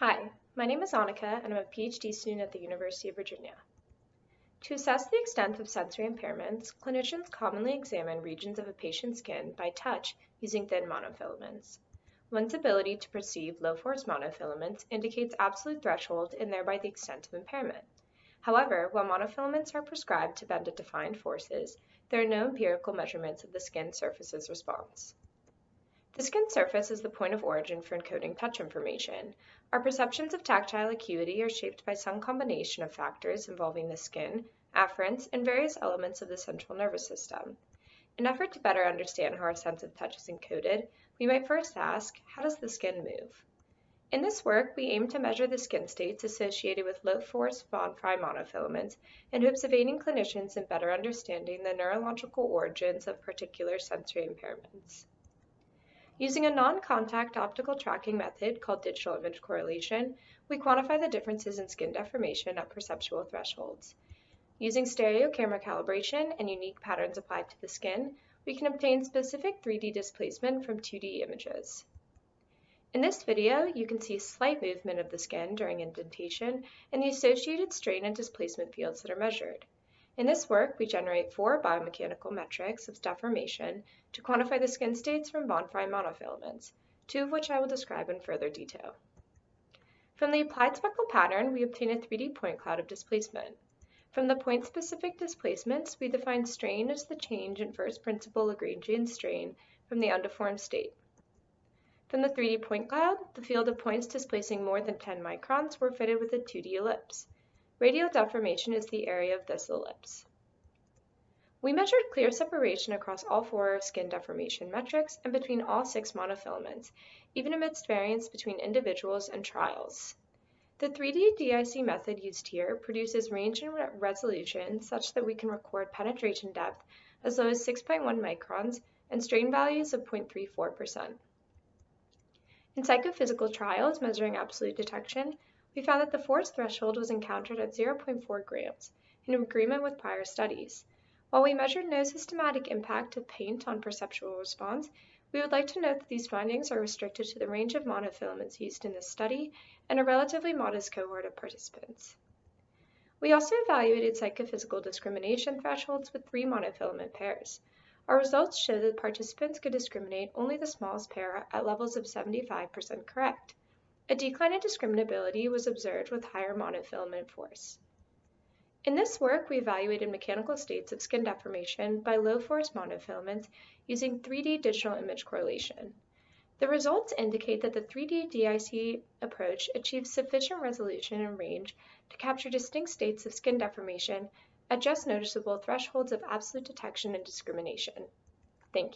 Hi, my name is Annika and I'm a PhD student at the University of Virginia. To assess the extent of sensory impairments, clinicians commonly examine regions of a patient's skin by touch using thin monofilaments. One's ability to perceive low-force monofilaments indicates absolute threshold and thereby the extent of impairment. However, while monofilaments are prescribed to bend at defined forces, there are no empirical measurements of the skin surface's response. The skin surface is the point of origin for encoding touch information. Our perceptions of tactile acuity are shaped by some combination of factors involving the skin, afferents, and various elements of the central nervous system. In effort to better understand how our sense of touch is encoded, we might first ask, how does the skin move? In this work, we aim to measure the skin states associated with low-force von Frey monofilaments in hopes of aiding clinicians in better understanding the neurological origins of particular sensory impairments. Using a non-contact optical tracking method called digital image correlation, we quantify the differences in skin deformation at perceptual thresholds. Using stereo camera calibration and unique patterns applied to the skin, we can obtain specific 3D displacement from 2D images. In this video, you can see slight movement of the skin during indentation and the associated strain and displacement fields that are measured. In this work, we generate four biomechanical metrics of deformation to quantify the skin states from von Frey monofilaments, two of which I will describe in further detail. From the applied speckle pattern, we obtain a 3D point cloud of displacement. From the point-specific displacements, we define strain as the change in first principal Lagrangian strain from the undeformed state. From the 3D point cloud, the field of points displacing more than 10 microns were fitted with a 2D ellipse. Radial deformation is the area of this ellipse. We measured clear separation across all four skin deformation metrics and between all six monofilaments, even amidst variance between individuals and trials. The 3D DIC method used here produces range and resolution such that we can record penetration depth as low as 6.1 microns and strain values of 0.34%. In psychophysical trials measuring absolute detection, we found that the force threshold was encountered at 0.4 grams, in agreement with prior studies. While we measured no systematic impact of paint on perceptual response, we would like to note that these findings are restricted to the range of monofilaments used in this study and a relatively modest cohort of participants. We also evaluated psychophysical discrimination thresholds with three monofilament pairs. Our results show that participants could discriminate only the smallest pair at levels of 75% correct. A decline in discriminability was observed with higher monofilament force. In this work, we evaluated mechanical states of skin deformation by low-force monofilaments using 3D digital image correlation. The results indicate that the 3D DIC approach achieves sufficient resolution and range to capture distinct states of skin deformation at just noticeable thresholds of absolute detection and discrimination. Thank you.